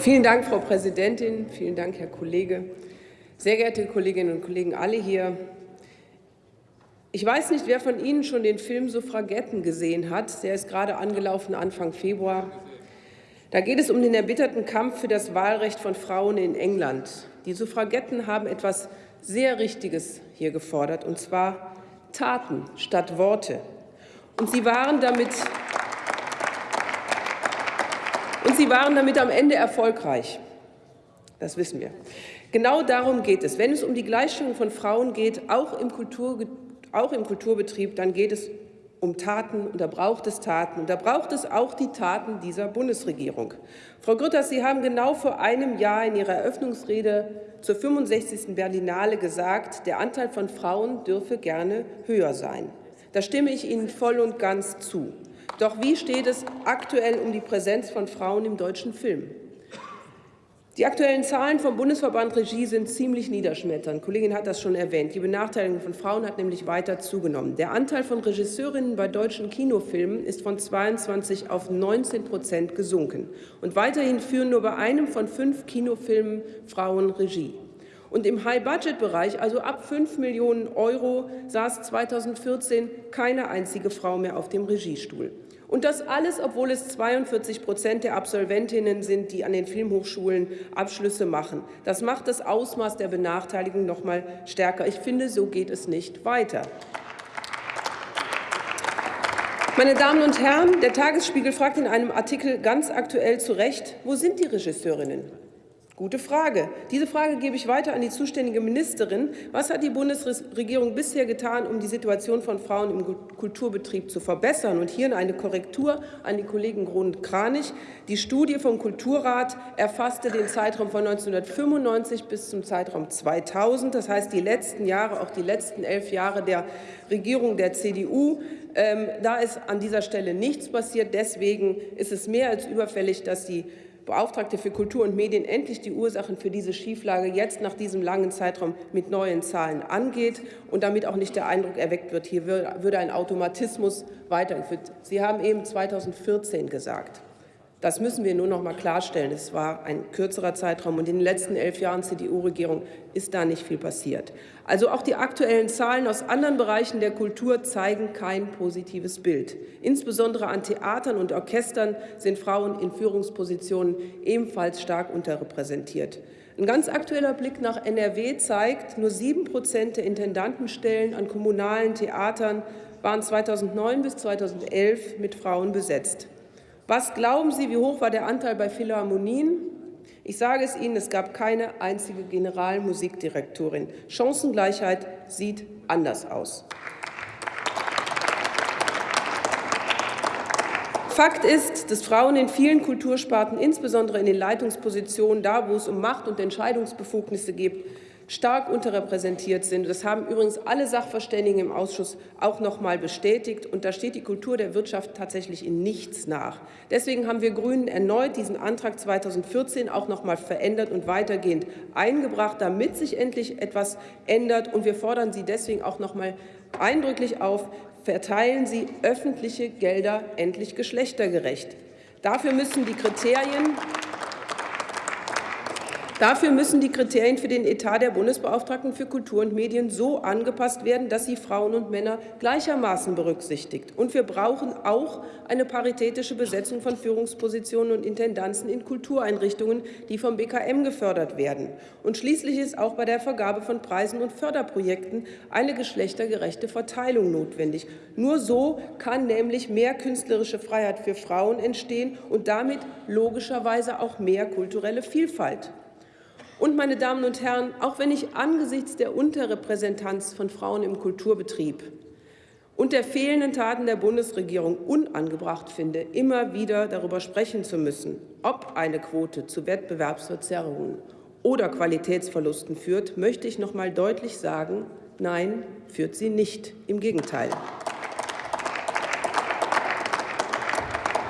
Vielen Dank, Frau Präsidentin. Vielen Dank, Herr Kollege. Sehr geehrte Kolleginnen und Kollegen, alle hier. Ich weiß nicht, wer von Ihnen schon den Film Suffragetten gesehen hat. Der ist gerade angelaufen Anfang Februar. Da geht es um den erbitterten Kampf für das Wahlrecht von Frauen in England. Die Suffragetten haben etwas sehr Richtiges hier gefordert, und zwar Taten statt Worte. Und sie waren damit und sie waren damit am Ende erfolgreich. Das wissen wir. Genau darum geht es. Wenn es um die Gleichstellung von Frauen geht, auch im, Kultur, auch im Kulturbetrieb, dann geht es um Taten und da braucht es Taten. Und da braucht es auch die Taten dieser Bundesregierung. Frau Grütters, Sie haben genau vor einem Jahr in Ihrer Eröffnungsrede zur 65. Berlinale gesagt, der Anteil von Frauen dürfe gerne höher sein. Da stimme ich Ihnen voll und ganz zu. Doch wie steht es aktuell um die Präsenz von Frauen im deutschen Film? Die aktuellen Zahlen vom Bundesverband Regie sind ziemlich niederschmetternd. Die Kollegin hat das schon erwähnt. Die Benachteiligung von Frauen hat nämlich weiter zugenommen. Der Anteil von Regisseurinnen bei deutschen Kinofilmen ist von 22 auf 19 Prozent gesunken. Und weiterhin führen nur bei einem von fünf Kinofilmen Frauen Regie. Und im High-Budget-Bereich, also ab 5 Millionen Euro, saß 2014 keine einzige Frau mehr auf dem Regiestuhl. Und das alles, obwohl es 42 Prozent der Absolventinnen sind, die an den Filmhochschulen Abschlüsse machen. Das macht das Ausmaß der Benachteiligung noch mal stärker. Ich finde, so geht es nicht weiter. Meine Damen und Herren, der Tagesspiegel fragt in einem Artikel ganz aktuell zu Recht, wo sind die Regisseurinnen? Gute Frage. Diese Frage gebe ich weiter an die zuständige Ministerin. Was hat die Bundesregierung bisher getan, um die Situation von Frauen im Kulturbetrieb zu verbessern? Und hier eine Korrektur an die Kollegen Grund-Kranich. Die Studie vom Kulturrat erfasste den Zeitraum von 1995 bis zum Zeitraum 2000, das heißt die letzten Jahre, auch die letzten elf Jahre der Regierung der CDU. Ähm, da ist an dieser Stelle nichts passiert. Deswegen ist es mehr als überfällig, dass die Beauftragte für Kultur und Medien endlich die Ursachen für diese Schieflage jetzt nach diesem langen Zeitraum mit neuen Zahlen angeht und damit auch nicht der Eindruck erweckt wird, hier würde ein Automatismus weitergeführt. Sie haben eben 2014 gesagt. Das müssen wir nur noch mal klarstellen. Es war ein kürzerer Zeitraum, und in den letzten elf Jahren CDU-Regierung ist da nicht viel passiert. Also auch die aktuellen Zahlen aus anderen Bereichen der Kultur zeigen kein positives Bild. Insbesondere an Theatern und Orchestern sind Frauen in Führungspositionen ebenfalls stark unterrepräsentiert. Ein ganz aktueller Blick nach NRW zeigt, nur sieben Prozent der Intendantenstellen an kommunalen Theatern waren 2009 bis 2011 mit Frauen besetzt. Was glauben Sie, wie hoch war der Anteil bei Philharmonien? Ich sage es Ihnen, es gab keine einzige Generalmusikdirektorin. Chancengleichheit sieht anders aus. Fakt ist, dass Frauen in vielen Kultursparten, insbesondere in den Leitungspositionen, da wo es um Macht und Entscheidungsbefugnisse geht, stark unterrepräsentiert sind. Das haben übrigens alle Sachverständigen im Ausschuss auch noch mal bestätigt. Und da steht die Kultur der Wirtschaft tatsächlich in nichts nach. Deswegen haben wir Grünen erneut diesen Antrag 2014 auch noch mal verändert und weitergehend eingebracht, damit sich endlich etwas ändert. Und wir fordern Sie deswegen auch noch mal eindrücklich auf, verteilen Sie öffentliche Gelder endlich geschlechtergerecht. Dafür müssen die Kriterien Dafür müssen die Kriterien für den Etat der Bundesbeauftragten für Kultur und Medien so angepasst werden, dass sie Frauen und Männer gleichermaßen berücksichtigt. Und wir brauchen auch eine paritätische Besetzung von Führungspositionen und Intendanzen in Kultureinrichtungen, die vom BKM gefördert werden. Und schließlich ist auch bei der Vergabe von Preisen und Förderprojekten eine geschlechtergerechte Verteilung notwendig. Nur so kann nämlich mehr künstlerische Freiheit für Frauen entstehen und damit logischerweise auch mehr kulturelle Vielfalt. Und, meine Damen und Herren, auch wenn ich angesichts der Unterrepräsentanz von Frauen im Kulturbetrieb und der fehlenden Taten der Bundesregierung unangebracht finde, immer wieder darüber sprechen zu müssen, ob eine Quote zu Wettbewerbsverzerrungen oder Qualitätsverlusten führt, möchte ich noch einmal deutlich sagen, nein, führt sie nicht. Im Gegenteil.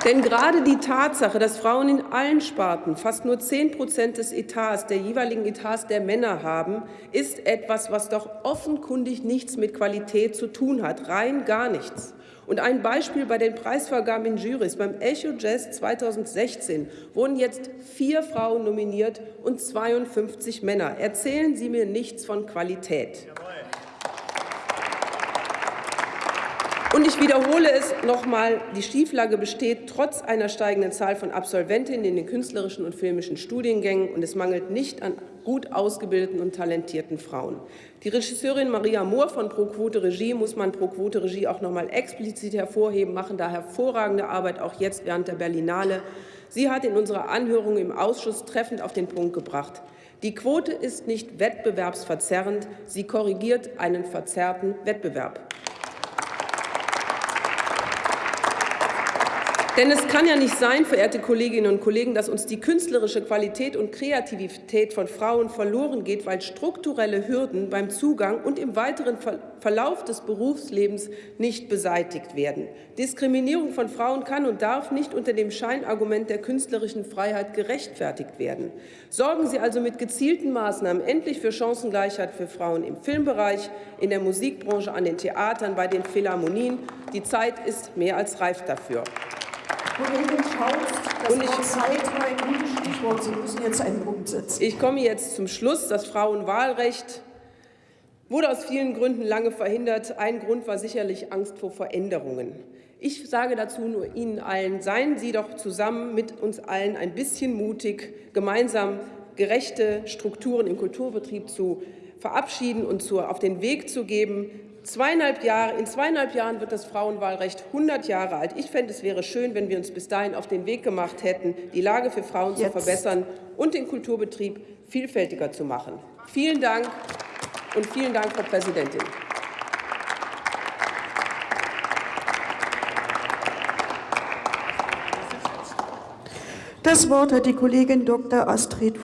Denn gerade die Tatsache, dass Frauen in allen Sparten fast nur 10 Prozent des Etats, der jeweiligen Etats der Männer haben, ist etwas, was doch offenkundig nichts mit Qualität zu tun hat, rein gar nichts. Und ein Beispiel bei den Preisvergaben in Jurys. Beim Echo Jazz 2016 wurden jetzt vier Frauen nominiert und 52 Männer. Erzählen Sie mir nichts von Qualität. Und ich wiederhole es noch einmal, die Schieflage besteht trotz einer steigenden Zahl von Absolventinnen in den künstlerischen und filmischen Studiengängen, und es mangelt nicht an gut ausgebildeten und talentierten Frauen. Die Regisseurin Maria Mohr von Pro Quote Regie muss man Pro Quote Regie auch noch einmal explizit hervorheben, machen da hervorragende Arbeit, auch jetzt während der Berlinale. Sie hat in unserer Anhörung im Ausschuss treffend auf den Punkt gebracht. Die Quote ist nicht wettbewerbsverzerrend, sie korrigiert einen verzerrten Wettbewerb. Denn es kann ja nicht sein, verehrte Kolleginnen und Kollegen, dass uns die künstlerische Qualität und Kreativität von Frauen verloren geht, weil strukturelle Hürden beim Zugang und im weiteren Verlauf des Berufslebens nicht beseitigt werden. Diskriminierung von Frauen kann und darf nicht unter dem Scheinargument der künstlerischen Freiheit gerechtfertigt werden. Sorgen Sie also mit gezielten Maßnahmen endlich für Chancengleichheit für Frauen im Filmbereich, in der Musikbranche, an den Theatern, bei den Philharmonien. Die Zeit ist mehr als reif dafür. Kollegin Schaus, das und ich, Wort Zeit war ein gutes Stichwort. Sie müssen jetzt einen Punkt setzen. Ich komme jetzt zum Schluss. Das Frauenwahlrecht wurde aus vielen Gründen lange verhindert. Ein Grund war sicherlich Angst vor Veränderungen. Ich sage dazu nur Ihnen allen, seien Sie doch zusammen mit uns allen ein bisschen mutig, gemeinsam gerechte Strukturen im Kulturbetrieb zu verabschieden und zu, auf den Weg zu geben. Zweieinhalb Jahre, in zweieinhalb Jahren wird das Frauenwahlrecht 100 Jahre alt. Ich fände, es wäre schön, wenn wir uns bis dahin auf den Weg gemacht hätten, die Lage für Frauen Jetzt. zu verbessern und den Kulturbetrieb vielfältiger zu machen. Vielen Dank und vielen Dank, Frau Präsidentin. Das Wort hat die Kollegin Dr. Astrid